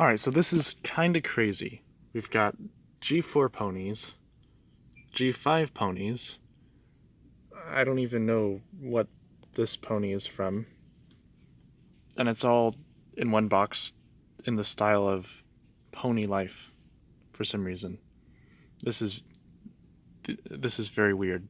Alright, so this is kind of crazy. We've got G4 ponies, G5 ponies. I don't even know what this pony is from. And it's all in one box in the style of pony life for some reason. This is this is very weird.